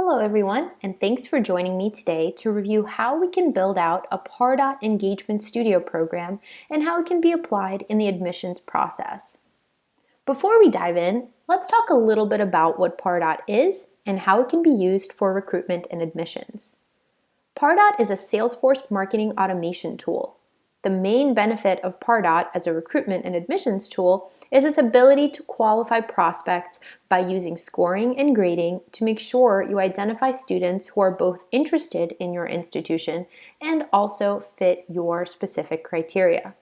Hello everyone, and thanks for joining me today to review how we can build out a Pardot Engagement Studio program and how it can be applied in the admissions process. Before we dive in, let's talk a little bit about what Pardot is and how it can be used for recruitment and admissions. Pardot is a Salesforce marketing automation tool. The main benefit of Pardot as a recruitment and admissions tool is its ability to qualify prospects by using scoring and grading to make sure you identify students who are both interested in your institution and also fit your specific criteria.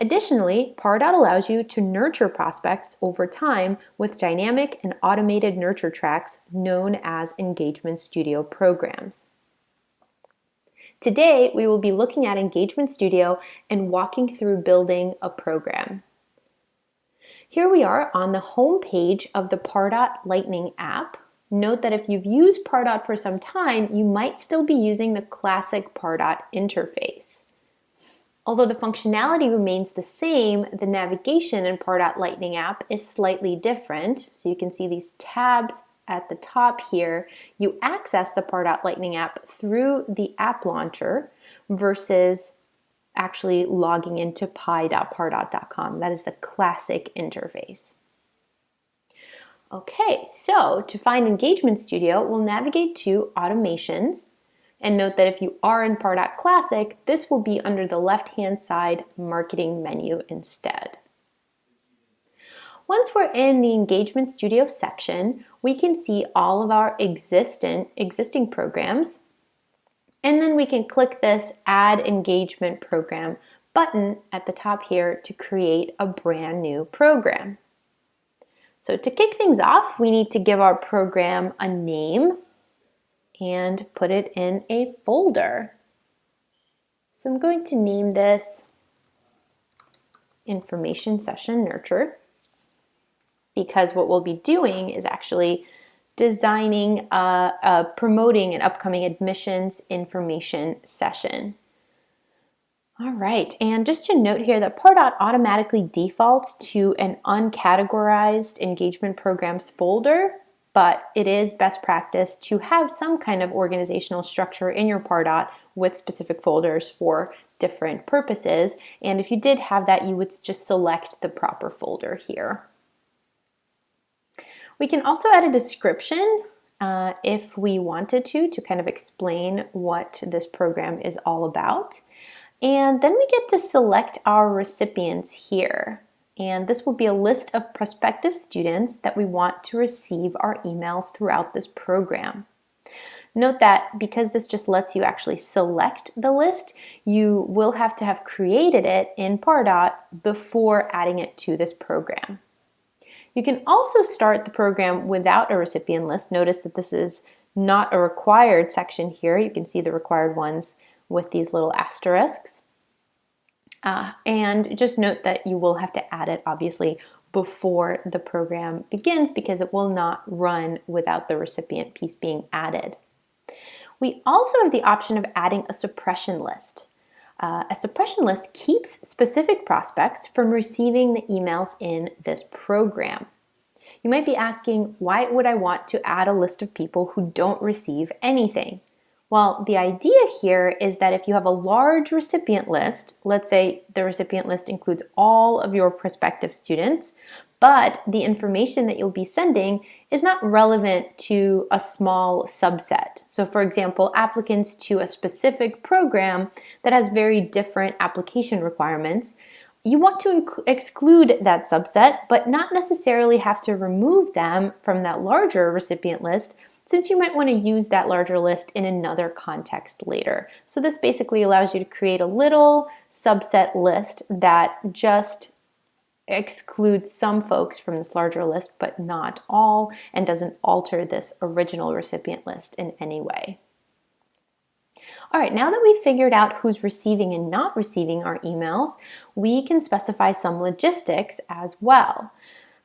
Additionally, Pardot allows you to nurture prospects over time with dynamic and automated nurture tracks known as Engagement Studio programs. Today, we will be looking at Engagement Studio and walking through building a program. Here we are on the home page of the Pardot Lightning app. Note that if you've used Pardot for some time, you might still be using the classic Pardot interface. Although the functionality remains the same, the navigation in Pardot Lightning app is slightly different. So you can see these tabs at the top here, you access the Pardot Lightning app through the app launcher versus actually logging into pi.pardot.com. That is the classic interface. Okay, so to find Engagement Studio, we'll navigate to Automations, and note that if you are in Pardot Classic, this will be under the left-hand side Marketing menu instead. Once we're in the Engagement Studio section, we can see all of our existent, existing programs. And then we can click this Add Engagement Program button at the top here to create a brand new program. So to kick things off, we need to give our program a name and put it in a folder. So I'm going to name this Information Session Nurture because what we'll be doing is actually designing, uh, uh, promoting an upcoming admissions information session. All right, and just to note here that Pardot automatically defaults to an uncategorized engagement programs folder, but it is best practice to have some kind of organizational structure in your Pardot with specific folders for different purposes. And if you did have that, you would just select the proper folder here. We can also add a description uh, if we wanted to, to kind of explain what this program is all about. And then we get to select our recipients here. And this will be a list of prospective students that we want to receive our emails throughout this program. Note that because this just lets you actually select the list, you will have to have created it in Pardot before adding it to this program. You can also start the program without a recipient list. Notice that this is not a required section here. You can see the required ones with these little asterisks. Uh, and just note that you will have to add it obviously before the program begins because it will not run without the recipient piece being added. We also have the option of adding a suppression list. Uh, a suppression list keeps specific prospects from receiving the emails in this program. You might be asking, why would I want to add a list of people who don't receive anything? Well, the idea here is that if you have a large recipient list, let's say the recipient list includes all of your prospective students, but the information that you'll be sending is not relevant to a small subset. So for example, applicants to a specific program that has very different application requirements, you want to exclude that subset, but not necessarily have to remove them from that larger recipient list since you might want to use that larger list in another context later. So this basically allows you to create a little subset list that just excludes some folks from this larger list, but not all, and doesn't alter this original recipient list in any way. All right, now that we've figured out who's receiving and not receiving our emails, we can specify some logistics as well.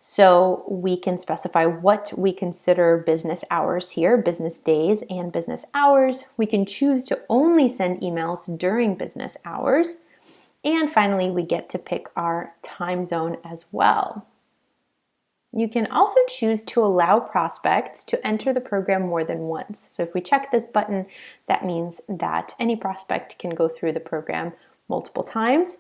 So we can specify what we consider business hours here, business days and business hours. We can choose to only send emails during business hours. And finally, we get to pick our time zone as well. You can also choose to allow prospects to enter the program more than once. So if we check this button, that means that any prospect can go through the program multiple times.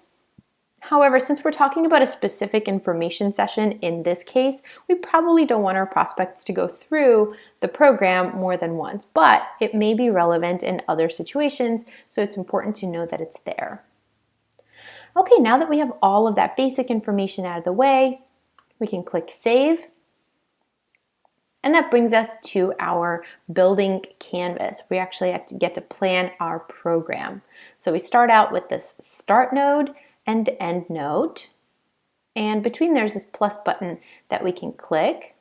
However, since we're talking about a specific information session in this case, we probably don't want our prospects to go through the program more than once, but it may be relevant in other situations, so it's important to know that it's there. Okay, now that we have all of that basic information out of the way, we can click Save. And that brings us to our building canvas. We actually have to get to plan our program. So we start out with this start node and end node. And between there's this plus button that we can click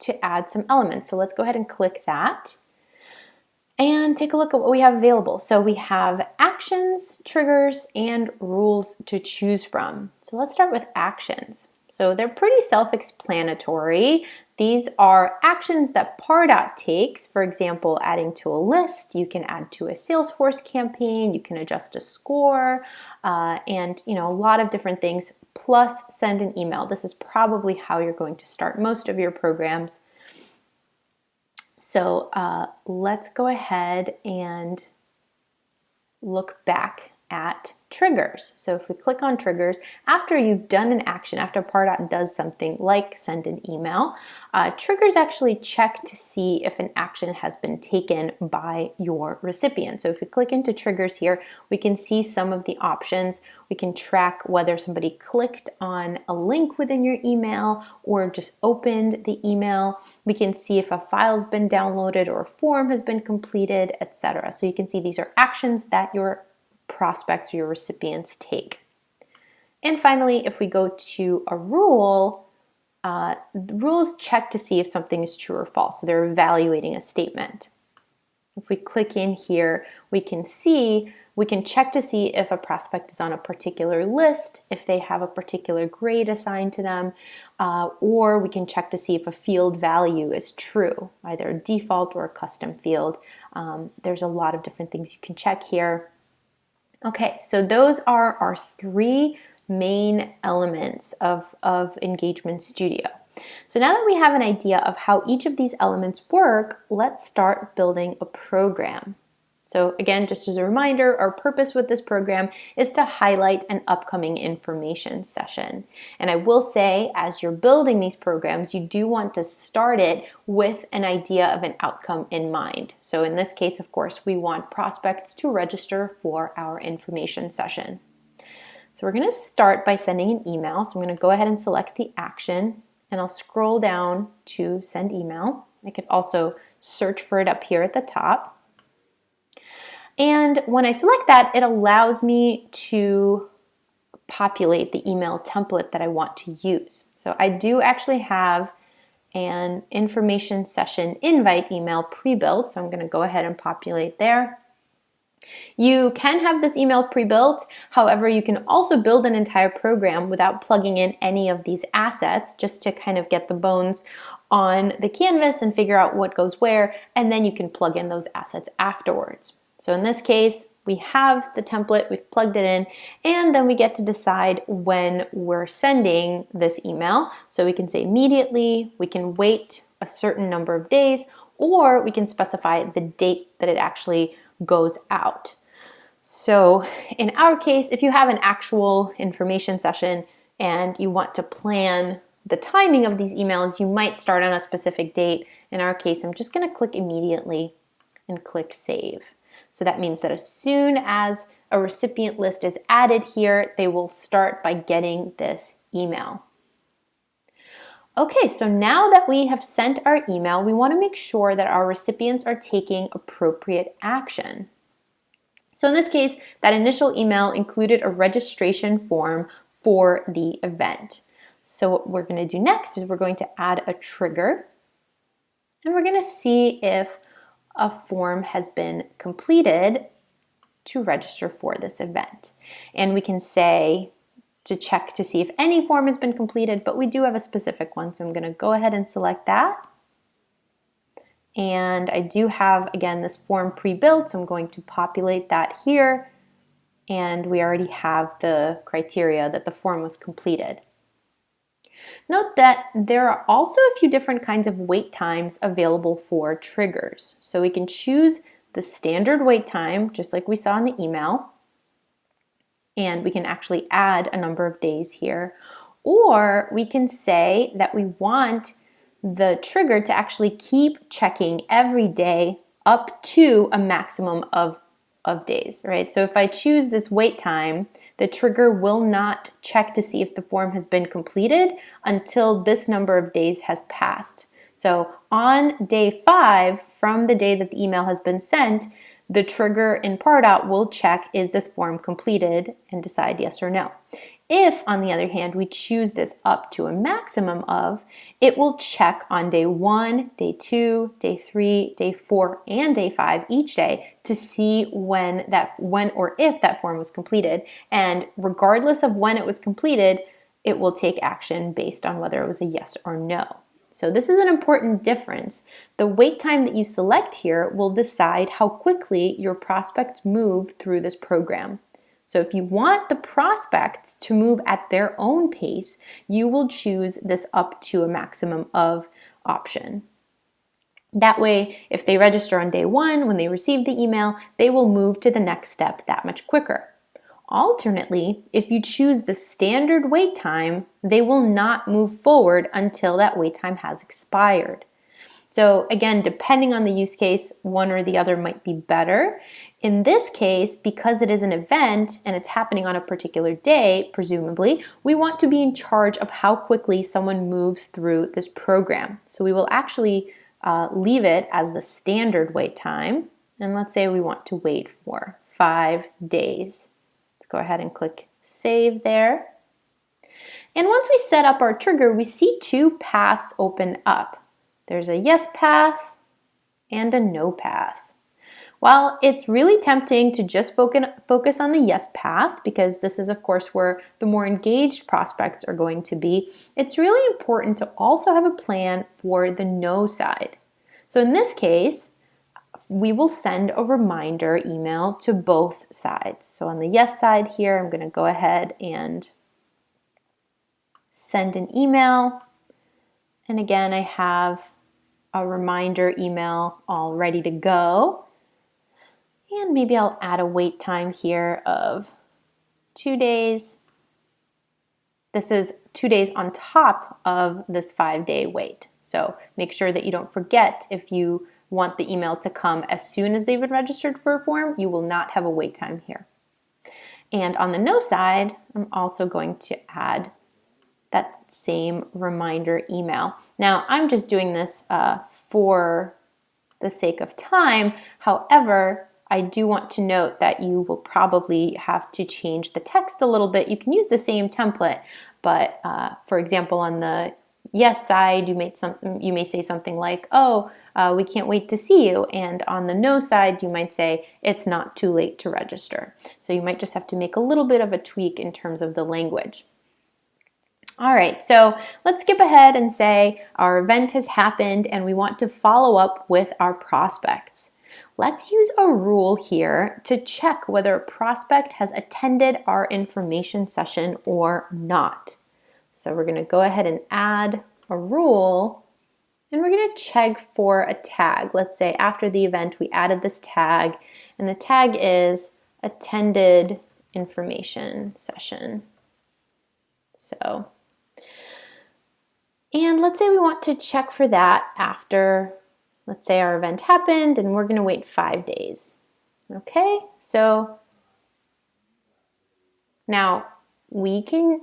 to add some elements. So let's go ahead and click that and take a look at what we have available. So we have actions, triggers, and rules to choose from. So let's start with actions. So they're pretty self-explanatory. These are actions that Pardot takes, for example, adding to a list, you can add to a Salesforce campaign, you can adjust a score, uh, and you know a lot of different things, plus send an email. This is probably how you're going to start most of your programs. So uh, let's go ahead and look back at triggers. So if we click on triggers, after you've done an action, after Pardot does something like send an email, uh, triggers actually check to see if an action has been taken by your recipient. So if we click into triggers here, we can see some of the options. We can track whether somebody clicked on a link within your email or just opened the email. We can see if a file's been downloaded or a form has been completed, etc. So you can see these are actions that your prospects or your recipients take. And finally, if we go to a rule, uh, rules check to see if something is true or false. So they're evaluating a statement. If we click in here, we can see, we can check to see if a prospect is on a particular list, if they have a particular grade assigned to them, uh, or we can check to see if a field value is true, either a default or a custom field. Um, there's a lot of different things you can check here. Okay, so those are our three main elements of, of Engagement Studio. So now that we have an idea of how each of these elements work, let's start building a program. So again, just as a reminder, our purpose with this program is to highlight an upcoming information session. And I will say, as you're building these programs, you do want to start it with an idea of an outcome in mind. So in this case, of course, we want prospects to register for our information session. So we're gonna start by sending an email. So I'm gonna go ahead and select the action and I'll scroll down to send email. I could also search for it up here at the top. And when I select that, it allows me to populate the email template that I want to use. So I do actually have an information session invite email pre-built, so I'm gonna go ahead and populate there. You can have this email pre-built, however, you can also build an entire program without plugging in any of these assets just to kind of get the bones on the canvas and figure out what goes where, and then you can plug in those assets afterwards. So in this case, we have the template, we've plugged it in, and then we get to decide when we're sending this email. So we can say immediately, we can wait a certain number of days, or we can specify the date that it actually goes out. So in our case, if you have an actual information session and you want to plan the timing of these emails, you might start on a specific date. In our case, I'm just gonna click immediately and click save. So that means that as soon as a recipient list is added here, they will start by getting this email. Okay, so now that we have sent our email, we wanna make sure that our recipients are taking appropriate action. So in this case, that initial email included a registration form for the event. So what we're gonna do next is we're going to add a trigger and we're gonna see if a form has been completed to register for this event. And we can say to check to see if any form has been completed, but we do have a specific one. So I'm gonna go ahead and select that. And I do have, again, this form pre-built, so I'm going to populate that here. And we already have the criteria that the form was completed. Note that there are also a few different kinds of wait times available for triggers. So we can choose the standard wait time, just like we saw in the email, and we can actually add a number of days here. Or we can say that we want the trigger to actually keep checking every day up to a maximum of, of days, right? So if I choose this wait time, the trigger will not check to see if the form has been completed until this number of days has passed. So on day five, from the day that the email has been sent, the trigger in Pardot will check is this form completed and decide yes or no. If, on the other hand, we choose this up to a maximum of, it will check on day one, day two, day three, day four, and day five each day to see when that when or if that form was completed. And regardless of when it was completed, it will take action based on whether it was a yes or no. So this is an important difference. The wait time that you select here will decide how quickly your prospects move through this program. So if you want the prospects to move at their own pace, you will choose this up to a maximum of option. That way, if they register on day one, when they receive the email, they will move to the next step that much quicker. Alternately, if you choose the standard wait time, they will not move forward until that wait time has expired. So again, depending on the use case, one or the other might be better. In this case, because it is an event and it's happening on a particular day, presumably, we want to be in charge of how quickly someone moves through this program. So we will actually uh, leave it as the standard wait time. And let's say we want to wait for five days Let's go ahead and click save there. And once we set up our trigger, we see two paths open up. There's a yes path and a no path. While it's really tempting to just focus on the yes path, because this is of course where the more engaged prospects are going to be, it's really important to also have a plan for the no side. So in this case, we will send a reminder email to both sides. So on the yes side here, I'm going to go ahead and send an email. And again, I have a reminder email all ready to go. And maybe I'll add a wait time here of two days. This is two days on top of this five day wait. So make sure that you don't forget if you want the email to come as soon as they've been registered for a form, you will not have a wait time here. And on the no side, I'm also going to add that same reminder email. Now, I'm just doing this uh, for the sake of time. However, I do want to note that you will probably have to change the text a little bit. You can use the same template, but uh, for example, on the yes side, you may, some, you may say something like, oh, uh, we can't wait to see you. And on the no side, you might say, it's not too late to register. So you might just have to make a little bit of a tweak in terms of the language. All right, so let's skip ahead and say our event has happened and we want to follow up with our prospects. Let's use a rule here to check whether a prospect has attended our information session or not. So we're gonna go ahead and add a rule and we're gonna check for a tag. Let's say after the event, we added this tag and the tag is attended information session. So, and let's say we want to check for that after, let's say our event happened and we're gonna wait five days. Okay, so now we can,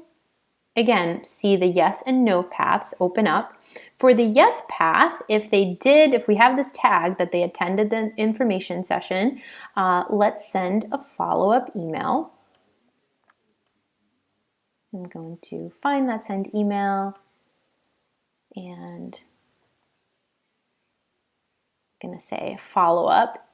again, see the yes and no paths open up for the yes path, if they did, if we have this tag that they attended the information session, uh, let's send a follow-up email. I'm going to find that send email and I'm going to say follow up.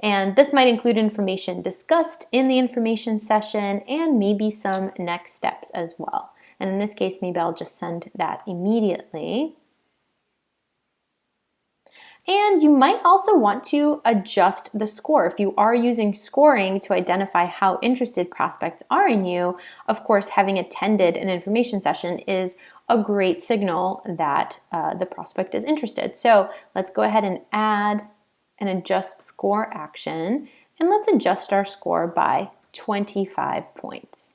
And this might include information discussed in the information session and maybe some next steps as well. And in this case, maybe I'll just send that immediately. And you might also want to adjust the score. If you are using scoring to identify how interested prospects are in you, of course, having attended an information session is a great signal that uh, the prospect is interested. So let's go ahead and add an adjust score action and let's adjust our score by 25 points.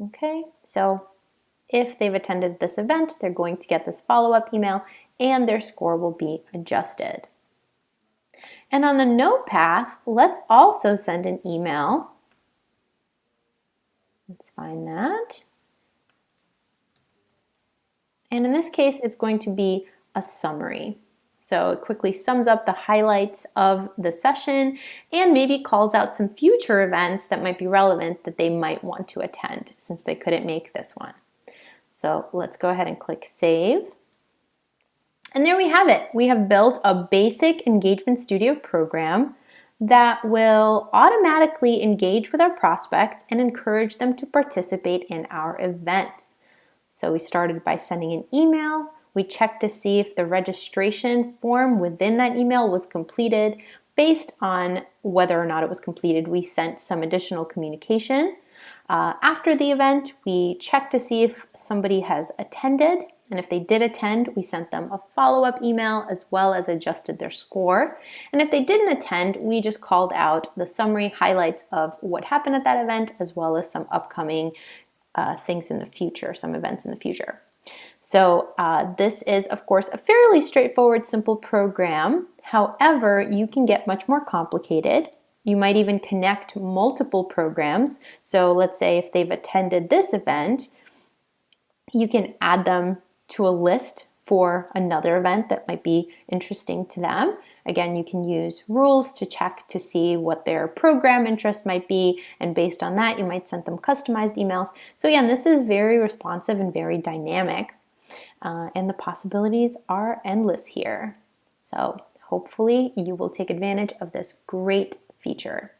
Okay, so if they've attended this event, they're going to get this follow-up email and their score will be adjusted. And on the no path, let's also send an email. Let's find that. And in this case, it's going to be a summary. So it quickly sums up the highlights of the session and maybe calls out some future events that might be relevant that they might want to attend since they couldn't make this one. So let's go ahead and click save. And there we have it. We have built a basic Engagement Studio program that will automatically engage with our prospects and encourage them to participate in our events. So we started by sending an email, we checked to see if the registration form within that email was completed. Based on whether or not it was completed, we sent some additional communication. Uh, after the event, we checked to see if somebody has attended, and if they did attend, we sent them a follow-up email as well as adjusted their score. And if they didn't attend, we just called out the summary highlights of what happened at that event as well as some upcoming uh, things in the future, some events in the future. So uh, this is, of course, a fairly straightforward, simple program. However, you can get much more complicated. You might even connect multiple programs. So let's say if they've attended this event, you can add them to a list for another event that might be interesting to them. Again, you can use rules to check to see what their program interest might be, and based on that, you might send them customized emails. So again, this is very responsive and very dynamic, uh, and the possibilities are endless here. So hopefully you will take advantage of this great feature.